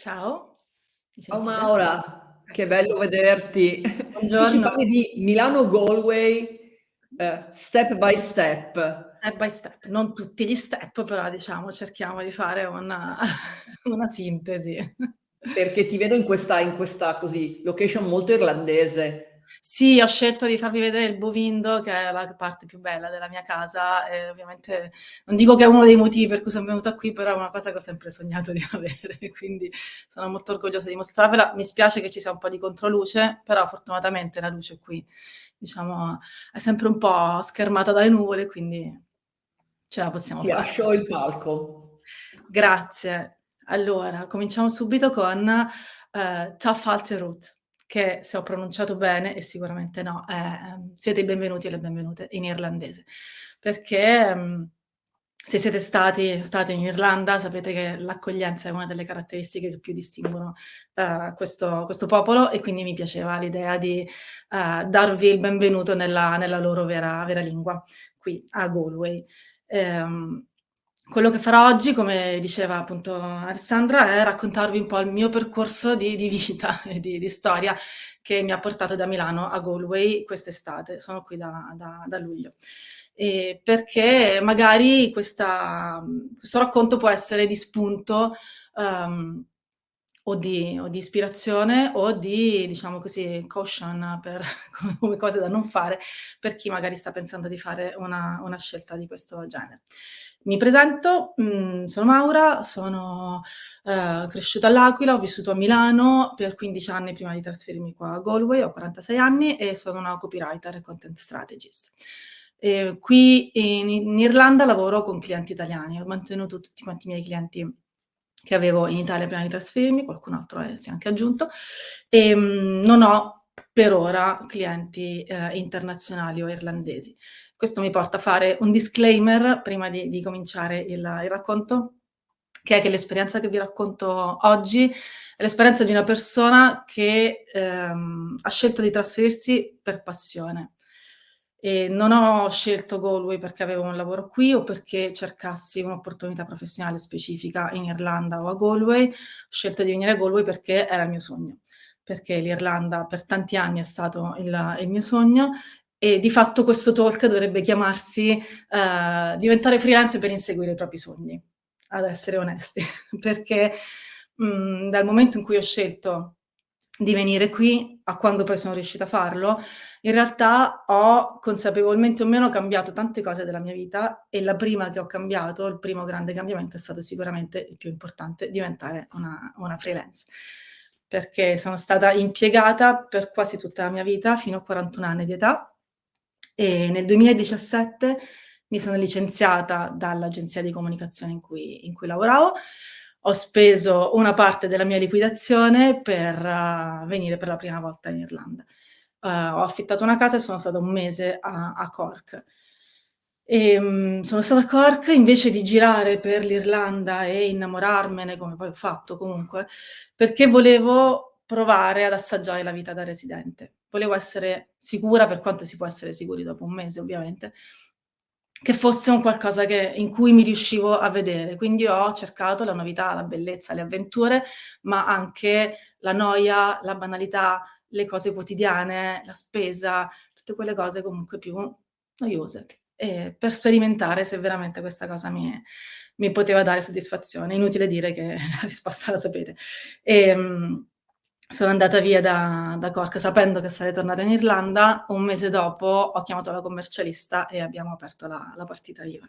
Ciao, mi Ciao sentite? Maura, che Eccoci. bello vederti. Tu ci Buongiorno. parli di Milano-Galway, ehm, step by step. Step by step, non tutti gli step, però diciamo cerchiamo di fare una una sintesi. Perché ti vedo in questa in questa, così, location molto irlandese. Sì, ho scelto di farvi vedere il Bovindo, che è la parte più bella della mia casa e ovviamente non dico che è uno dei motivi per cui son venuta qui, però è una cosa che ho sempre sognato di avere, quindi sono molto orgogliosa di mostrarvela. Mi spiace che ci sia un po' di controluce, però fortunatamente la luce qui, diciamo, è sempre un po' schermata dalle nuvole, quindi ce la possiamo Ti fare. lascio il palco. Grazie. Allora, cominciamo subito con, ehm, Tafalterut, che se ho pronunciato bene, e sicuramente no, è ehm, siete i benvenuti e le benvenute in irlandese. Perché, mhmm, se siete stati state in Irlanda sapete che l'accoglienza è una delle caratteristiche che più distinguono, ehm, questo questo popolo e quindi mi piaceva l'idea di, ehm, darvi il benvenuto nella nella loro vera vera lingua, qui a Galway. Ehm, quello che farò oggi, come diceva appunto Alessandra, è raccontarvi un po' il mio percorso di di vita e di di storia che mi ha portato da Milano a Galway quest'estate. Sono qui da da da luglio. Ehm, perché magari questa questo racconto può essere di spunto, uhm, o di o di ispirazione o di, diciamo così, caution per come cose da non fare, per chi magari sta pensando di fare una una scelta di questo genere. Mi presento, mhmm, sono Maura, sono, ehm, cresciuta all'Aquila, ho vissuto a Milano per 15 anni prima di trasferirmi qua a Galway, ho 46 anni e sono una copywriter e content strategist. Ehm, qui in in Irlanda lavoro con clienti italiani, ho mantenuto tutti quanti i miei clienti che avevo in Italia prima di trasferirmi, qualcun altro, ehm, si è anche aggiunto, ehm, non ho per ora clienti, ehm, internazionali o irlandesi. Questo mi porta a fare un disclaimer prima di di cominciare il il racconto, che è che l'esperienza che vi racconto oggi è l'esperienza di una persona che, ehm, ha scelto di trasferirsi per passione. E non ho scelto Galway perché avevo un lavoro qui o perché cercassi un'opportunità professionale specifica in Irlanda o a Galway, ho scelto di venire a Galway perché era il mio sogno, perché l'Irlanda per tanti anni è stato il il mio sogno e di fatto questo talk dovrebbe chiamarsi, ehm, "Diventare freelance per inseguire i propri sogni", ad essere onesti, perché, mhmm, dal momento in cui ho scelto di venire qui a quando poi sono riuscita a farlo, in realtà ho consapevolmente o meno cambiato tante cose della mia vita e la prima che ho cambiato, il primo grande cambiamento è stato sicuramente il più importante, diventare una una freelance. Perché sono stata impiegata per quasi tutta la mia vita, fino a 41 anni di età, e nel 2017 mi sono licenziata dall'agenzia di comunicazione in cui in cui lavoravo. Ho speso una parte della mia liquidazione per venire per la prima volta in Irlanda. Uhm, ho affittato una casa e sono stata 1 mese a a Cork. Ehm, sono stata a Cork invece di girare per l'Irlanda e innamorarmene, come poi ho fatto comunque, perché volevo provare ad assaggiare la vita da residente. Volevo essere sicura, per quanto si può essere sicuri dopo 1 mese ovviamente, che fosse un qualcosa che in cui mi riuscivo a vedere. Quindi ho cercato la novità, la bellezza, le avventure, ma anche la noia, la banalità, le cose quotidiane, la spesa, tutte quelle cose comunque più noiose, ehm, per sperimentare se veramente questa cosa mi mi poteva dare soddisfazione. Inutile dire che la risposta la sapete. Ehm, sono andata via da da Cork sapendo che sarei tornata in Irlanda. 1 mese dopo ho chiamato la commercialista e abbiamo aperto la la partita IVA.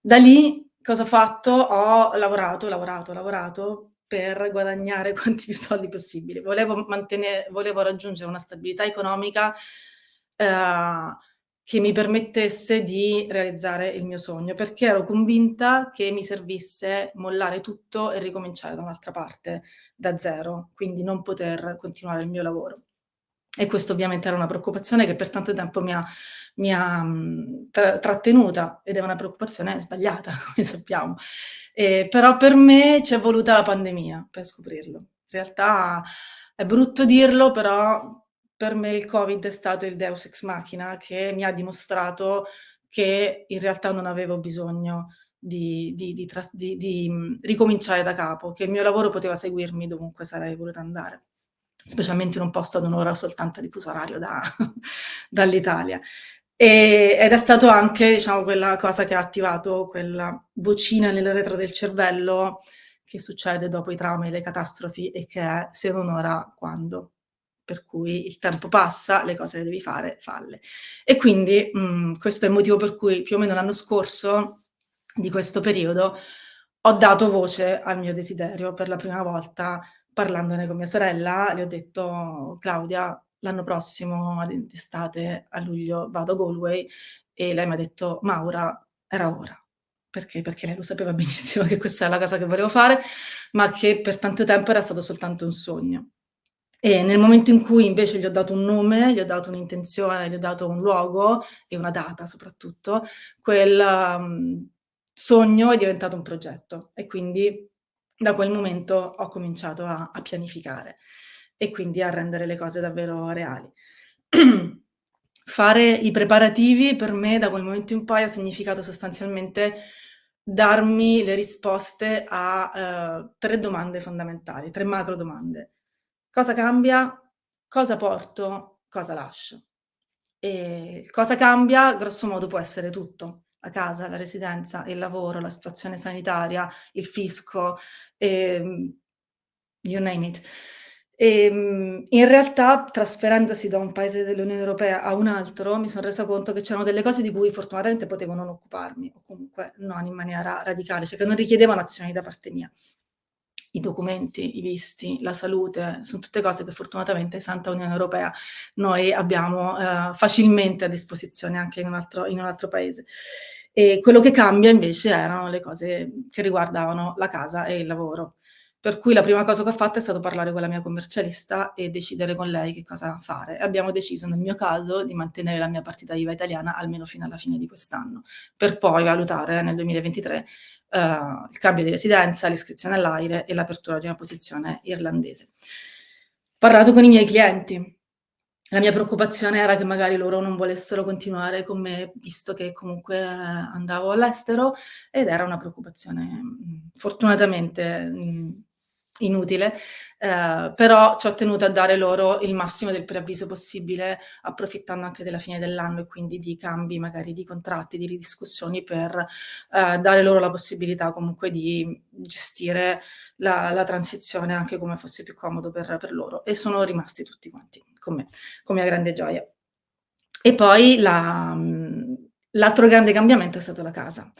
Da lì cosa ho fatto? Ho lavorato, lavorato, lavorato per guadagnare quanti più soldi possibili. Volevo volevo raggiungere una stabilità economica, ehm, che mi permettesse di realizzare il mio sogno, perché ero convinta che mi servisse mollare tutto e ricominciare da un'altra parte, da zero, quindi non poter continuare il mio lavoro. E questo ovviamente era una preoccupazione che per tanto tempo mi ha mi ha, mhmm, tra trattenuta ed è una preoccupazione sbagliata, come sappiamo. Ehm, però per me c'è voluta la pandemia per scoprirlo. In realtà è brutto dirlo, però per me il Covid è stato il deus ex machina che mi ha dimostrato che in realtà non avevo bisogno di, di, di, di, mm, ricominciare da capo, che il mio lavoro poteva seguirmi dovunque sarei voluta andare, specialmente in un posto ad un'ora soltanto di fuso orario da, dall'Italia. Ed è stato anche, diciamo, quella cosa che ha attivato quella vocina nel retro del cervello che succede dopo i traumi e le catastrofi e che è se non ora quando. Per cui il tempo passa, le cose le devi fare, falle. E quindi mh, mm, questo è il motivo per cui più o meno l'anno scorso di questo periodo ho dato voce al mio desiderio per la prima volta parlandone con mia sorella, le ho detto Claudia l'anno prossimo d'estate a luglio vado a Galway e lei mi ha detto Maura era ora. Perché? Perché lei lo sapeva benissimo che questa è la cosa che volevo fare, ma che per tanto tempo era stato soltanto un sogno. E nel momento in cui invece gli ho dato un nome, gli ho dato un'intenzione, gli ho dato un luogo e una data soprattutto, quel um, sogno è diventato un progetto e quindi da quel momento ho cominciato a, a pianificare e quindi a rendere le cose davvero reali. Fare i preparativi per me da quel momento in poi ha significato sostanzialmente darmi le risposte a uh, tre domande fondamentali, tre macro domande. Cosa cambia? Cosa porto? Cosa lascio? E cosa cambia? Grosso modo può essere tutto la casa, la residenza, il lavoro, la situazione sanitaria, il fisco, ehm, you name it. E, ehm, in realtà, trasferendosi da un paese dell'Unione Europea a un altro, mi sono resa conto che c'erano delle cose di cui fortunatamente potevo non occuparmi, o comunque non in maniera radicale, cioè che non richiedevano azioni da parte mia i documenti, i visti, la salute, sono tutte cose che fortunatamente Santa Unione Europea noi abbiamo eh, facilmente a disposizione anche in un, altro, in un altro paese. E quello che cambia invece erano le cose che riguardavano la casa e il lavoro. Per cui la prima cosa che ho fatto è stato parlare con la mia commercialista e decidere con lei che cosa fare. Abbiamo deciso, nel mio caso, di mantenere la mia partita IVA italiana almeno fino alla fine di quest'anno, per poi valutare nel 2023 uh, il cambio di residenza, l'iscrizione all'AIRE e l'apertura di una posizione irlandese. Ho parlato con i miei clienti. La mia preoccupazione era che magari loro non volessero continuare con me, visto che comunque andavo all'estero, ed era una preoccupazione fortunatamente inutile, eh, però ci ho tenuto a dare loro il massimo del preavviso possibile, approfittando anche della fine dell'anno e quindi di cambi magari di contratti, di ridiscussioni per eh, dare loro la possibilità comunque di gestire la, la, transizione anche come fosse più comodo per, per loro e sono rimasti tutti quanti con me, con mia grande gioia. E poi l'altro grande cambiamento è stato la casa.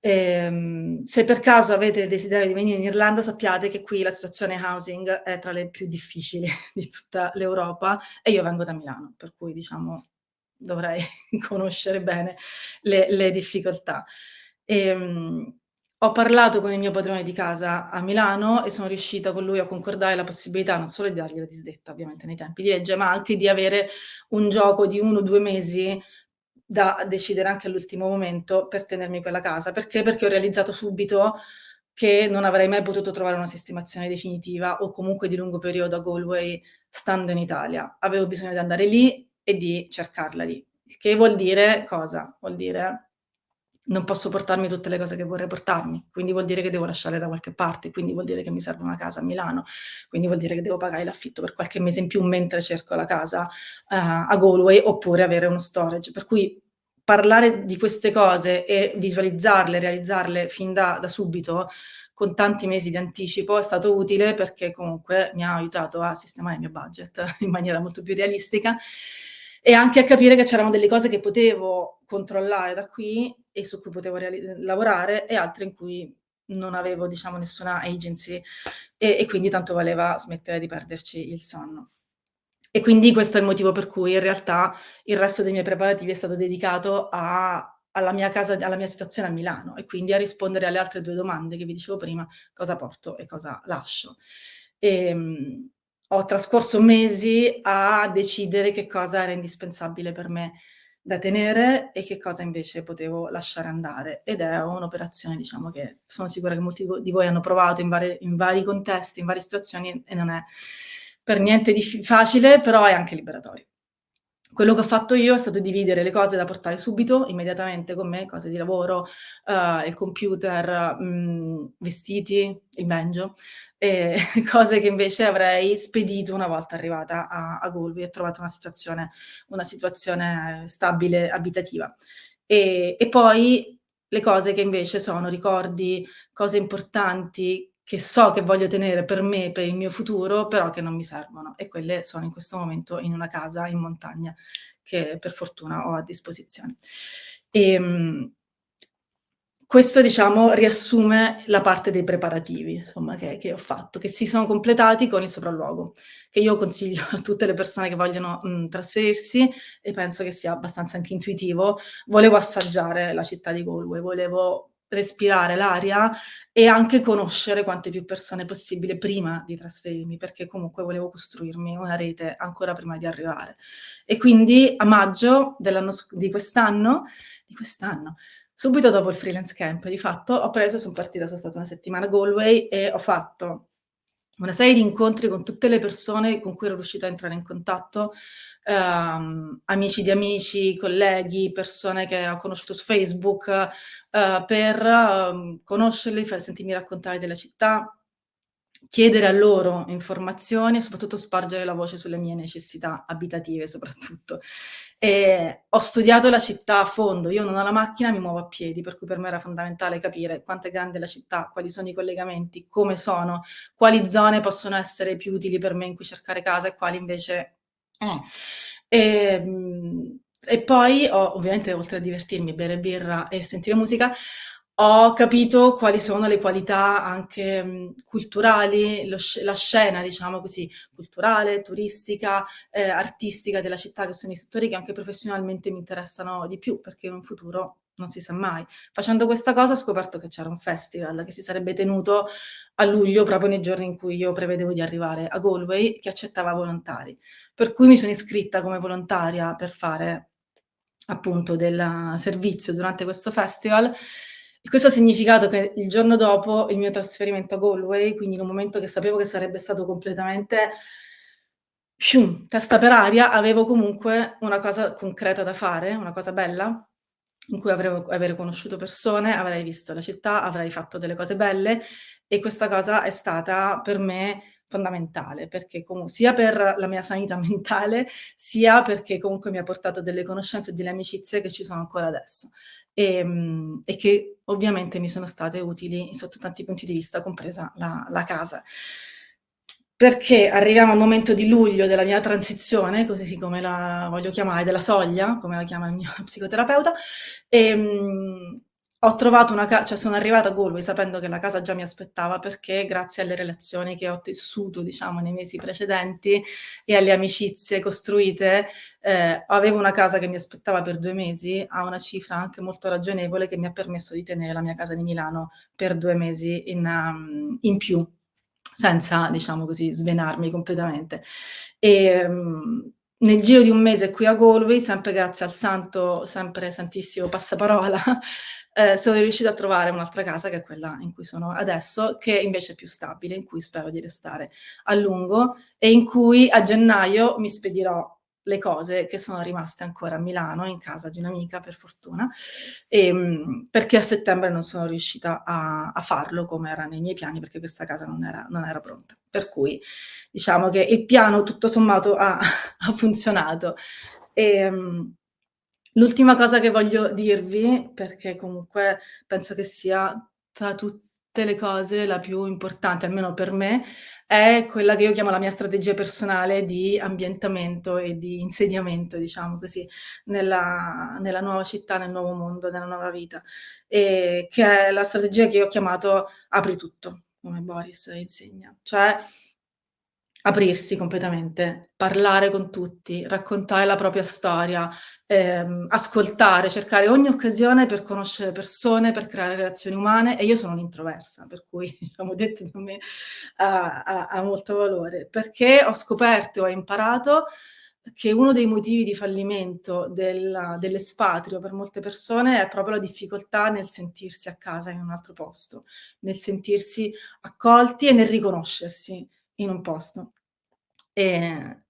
Ehm, se per caso avete desiderio di venire in Irlanda, sappiate che qui la situazione housing è tra le più difficili di tutta l'Europa e io vengo da Milano, per cui diciamo dovrei conoscere bene le, le difficoltà. Ehm, ho parlato con il mio padrone di casa a Milano e sono riuscita con lui a concordare la possibilità non solo di dargli la disdetta, ovviamente nei tempi di legge, ma anche di avere un gioco di uno o due mesi da decidere anche all'ultimo momento per tenermi quella casa. Perché? Perché ho realizzato subito che non avrei mai potuto trovare una sistemazione definitiva o comunque di lungo periodo a Galway stando in Italia. Avevo bisogno di andare lì e di cercarla lì. Che vuol dire cosa? Vuol dire non posso portarmi tutte le cose che vorrei portarmi, quindi vuol dire che devo lasciare da qualche parte, quindi vuol dire che mi serve una casa a Milano, quindi vuol dire che devo pagare l'affitto per qualche mese in più mentre cerco la casa uh, a Galway oppure avere uno storage. Per cui parlare di queste cose e visualizzarle, realizzarle fin da, da subito con tanti mesi di anticipo è stato utile perché comunque mi ha aiutato a sistemare il mio budget in maniera molto più realistica e anche a capire che c'erano delle cose che potevo controllare da qui e su cui potevo lavorare e altre in cui non avevo, diciamo, nessuna agency e, e, quindi tanto valeva smettere di perderci il sonno. E quindi questo è il motivo per cui in realtà il resto dei miei preparativi è stato dedicato a, alla mia casa, alla mia situazione a Milano e quindi a rispondere alle altre due domande che vi dicevo prima, cosa porto e cosa lascio. E, ehm, ho trascorso mesi a decidere che cosa era indispensabile per me da tenere e che cosa invece potevo lasciare andare. Ed è un'operazione, diciamo, che sono sicura che molti di voi hanno provato in, vari, in vari contesti, in varie situazioni e non è per niente facile, però è anche liberatorio. Quello che ho fatto io è stato dividere le cose da portare subito, immediatamente con me, cose di lavoro, uhm, il computer, mhmm, vestiti, il banjo, e cose che invece avrei spedito una volta arrivata a a Galway e trovato una situazione una situazione stabile abitativa. E e poi le cose che invece sono ricordi, cose importanti che so che voglio tenere per me, per il mio futuro, però che non mi servono e quelle sono in questo momento in una casa in montagna che per fortuna ho a disposizione. Ehm, questo diciamo riassume la parte dei preparativi, insomma, che che ho fatto, che si sono completati con il sopralluogo, che io consiglio a tutte le persone che vogliono, mhmm, trasferirsi e penso che sia abbastanza anche intuitivo. Volevo assaggiare la città di Galway, volevo respirare l'aria e anche conoscere quante più persone possibile prima di trasferirmi, perché comunque volevo costruirmi una rete ancora prima di arrivare. E quindi a maggio di quest'anno di quest'anno, subito dopo il freelance camp, di fatto ho preso son partita, son stata una settimana a Galway e ho fatto una serie di incontri con tutte le persone con cui ero riuscita a entrare in contatto, ehm, amici di amici, colleghi, persone che ho conosciuto su Facebook, uhm, per, uhm, conoscerli, far sentirmi raccontare della città, chiedere a loro informazioni e soprattutto spargere la voce sulle mie necessità abitative soprattutto. E ho studiato la città a fondo, io non ho la macchina, mi muovo a piedi, per cui per me era fondamentale capire quanto è grande la città, quali sono i collegamenti, come sono, quali zone possono essere più utili per me in cui cercare casa e quali invece eh. Ehm, e poi ho ovviamente oltre a divertirmi, bere birra e sentire musica, ho capito quali sono le qualità anche, mhmm, culturali, la scena diciamo così, culturale, turistica, ehm, artistica della città, che sono i settori che anche professionalmente mi interessano di più, perché in un futuro non si sa mai. Facendo questa cosa ho scoperto che c'era un festival che si sarebbe tenuto a luglio, proprio nei giorni in cui io prevedevo di arrivare a Galway, che accettava volontari. Per cui mi sono iscritta come volontaria per fare appunto del servizio durante questo festival e questo ha significato che il giorno dopo il mio trasferimento a Galway, quindi in un momento che sapevo che sarebbe stato completamente testa per aria, avevo comunque una cosa concreta da fare, una cosa bella, in cui avrei avrei conosciuto persone, avrei visto la città, avrei fatto delle cose belle e questa cosa è stata per me fondamentale, perché sia per la mia sanità mentale, sia perché comunque mi ha portato delle conoscenze e delle amicizie che ci sono ancora adesso. Ehm, e che ovviamente mi sono state utili sotto tanti punti di vista, compresa la la casa. Perché arriviamo al momento di luglio della mia transizione, così siccome la voglio chiamare, della soglia, come la chiama il mio psicoterapeuta, ehm, ho trovato una ca cioè sono arrivata a Galway sapendo che la casa già mi aspettava perché grazie alle relazioni che ho tessuto, diciamo, nei mesi precedenti e alle amicizie costruite, ehm, avevo una casa che mi aspettava per 2 mesi a una cifra anche molto ragionevole che mi ha permesso di tenere la mia casa di Milano per 2 mesi in mhmm, in più, senza, diciamo così, svenarmi completamente. Ehm, nel giro di un mese qui a Galway, sempre grazie al santo sempre santissimo passaparola, ehm, sono riuscita a trovare un'altra casa, che è quella in cui sono adesso, che invece è più stabile, in cui spero di restare a lungo e in cui a gennaio mi spedirò le cose che sono rimaste ancora a Milano, in casa di un'amica per fortuna, ehm, perché a settembre non sono riuscita a a farlo come era nei miei piani, perché questa casa non era non era pronta. Per cui diciamo che il piano tutto sommato ha ha funzionato. Ehm, l'ultima cosa che voglio dirvi, perché comunque penso che sia tra tutte le cose la più importante, almeno per me, è quella che io chiamo la mia strategia personale di ambientamento e di insediamento, diciamo così, nella nella nuova città, nel nuovo mondo, nella nuova vita, ehm, che è la strategia che io ho chiamato "apri tutto", come Boris insegna. Cioè aprirsi completamente, parlare con tutti, raccontare la propria storia, ehm, ascoltare, cercare ogni occasione per conoscere persone, per creare relazioni umane e io sono un'introversa, per cui diciamo detto da me ha ha ha molto valore, perché ho scoperto, ho imparato che uno dei motivi di fallimento del dell'espatrio per molte persone è proprio la difficoltà nel sentirsi a casa in un altro posto, nel sentirsi accolti e nel riconoscersi in un posto. Ehm,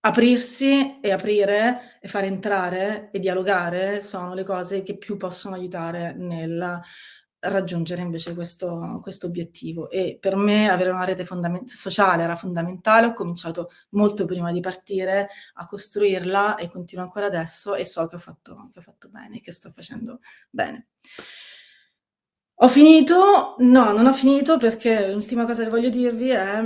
aprirsi e aprire e fare entrare e dialogare sono le cose che più possono aiutare nel raggiungere invece questo, questo obiettivo e per me avere una rete sociale era fondamentale, ho cominciato molto prima di partire a costruirla e continuo ancora adesso e so che ho fatto, che ho fatto bene, che sto facendo bene. Ho finito? No, non ho finito perché l'ultima cosa che voglio dirvi è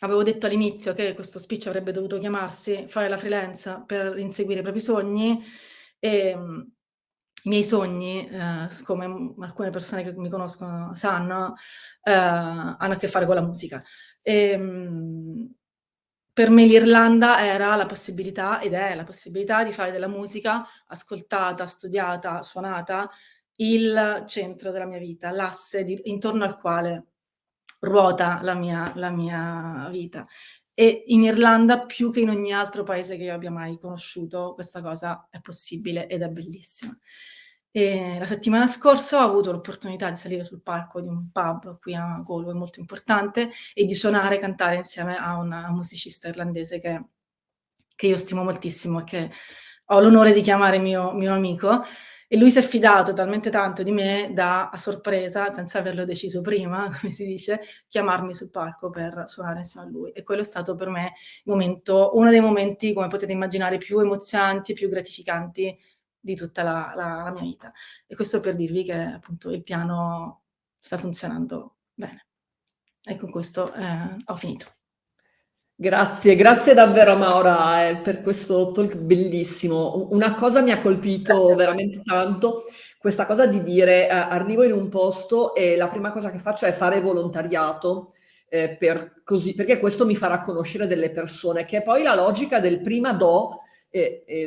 avevo detto all'inizio che questo speech avrebbe dovuto chiamarsi fare la freelance per inseguire i propri sogni e ehm, i miei sogni, eh, come alcune persone che mi conoscono sanno, eh, hanno a che fare con la musica. E, ehm, per me l'Irlanda era la possibilità, ed è la possibilità, di fare della musica ascoltata, studiata, suonata, il centro della mia vita, l'asse intorno al quale ruota la mia, la mia vita. E in Irlanda, più che in ogni altro paese che io abbia mai conosciuto, questa cosa è possibile ed è bellissima. E la settimana scorsa ho avuto l'opportunità di salire sul palco di un pub qui a Galway molto importante e di suonare e cantare insieme a una musicista irlandese che, che io stimo moltissimo e che ho l'onore di chiamare mio, mio amico e lui si è fidato talmente tanto di me da, a sorpresa, senza averlo deciso prima, come si dice, chiamarmi sul palco per suonare insieme a lui. E quello è stato per me momento, uno dei momenti, come potete immaginare, più emozionanti, più gratificanti di tutta la, la, la mia vita. E questo per dirvi che appunto il piano sta funzionando bene. E con questo eh, ho finito. Grazie, grazie davvero Maura eh, per questo talk bellissimo. Una cosa mi ha colpito veramente tanto, questa cosa di dire eh, arrivo in un posto e la prima cosa che faccio è fare volontariato, eh, per così, perché questo mi farà conoscere delle persone, che è poi la logica del prima do,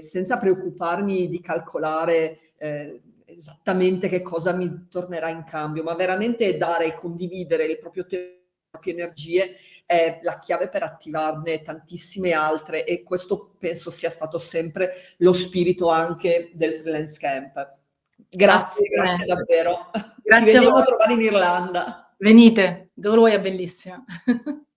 senza preoccuparmi di calcolare eh, esattamente che cosa mi tornerà in cambio, ma veramente dare e condividere il proprio tempo proprie energie è la chiave per attivarne tantissime altre e questo penso sia stato sempre lo spirito anche del freelance camp. Grazie, grazie davvero. Grazie Ti a voi. a trovare in Irlanda. Venite, Galway è bellissima.